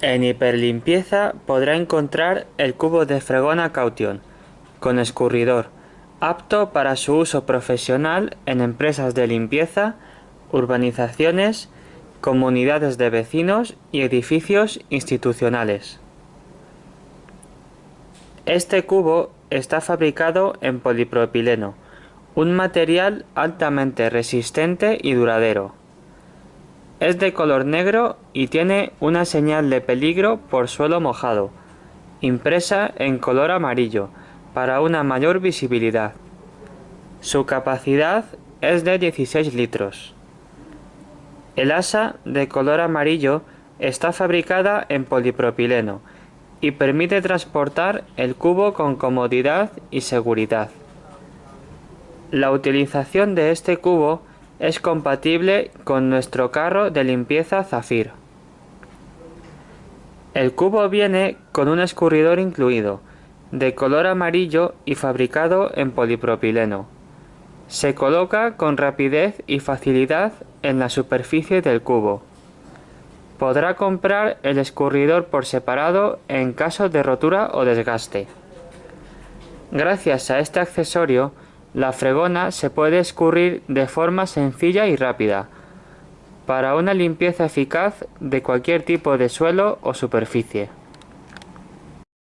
En hiperlimpieza podrá encontrar el cubo de fregona Caution, con escurridor, apto para su uso profesional en empresas de limpieza, urbanizaciones, comunidades de vecinos y edificios institucionales. Este cubo está fabricado en polipropileno, un material altamente resistente y duradero. Es de color negro y tiene una señal de peligro por suelo mojado, impresa en color amarillo, para una mayor visibilidad. Su capacidad es de 16 litros. El asa de color amarillo está fabricada en polipropileno y permite transportar el cubo con comodidad y seguridad. La utilización de este cubo es compatible con nuestro carro de limpieza Zafir. El cubo viene con un escurridor incluido, de color amarillo y fabricado en polipropileno. Se coloca con rapidez y facilidad en la superficie del cubo. Podrá comprar el escurridor por separado en caso de rotura o desgaste. Gracias a este accesorio, la fregona se puede escurrir de forma sencilla y rápida, para una limpieza eficaz de cualquier tipo de suelo o superficie.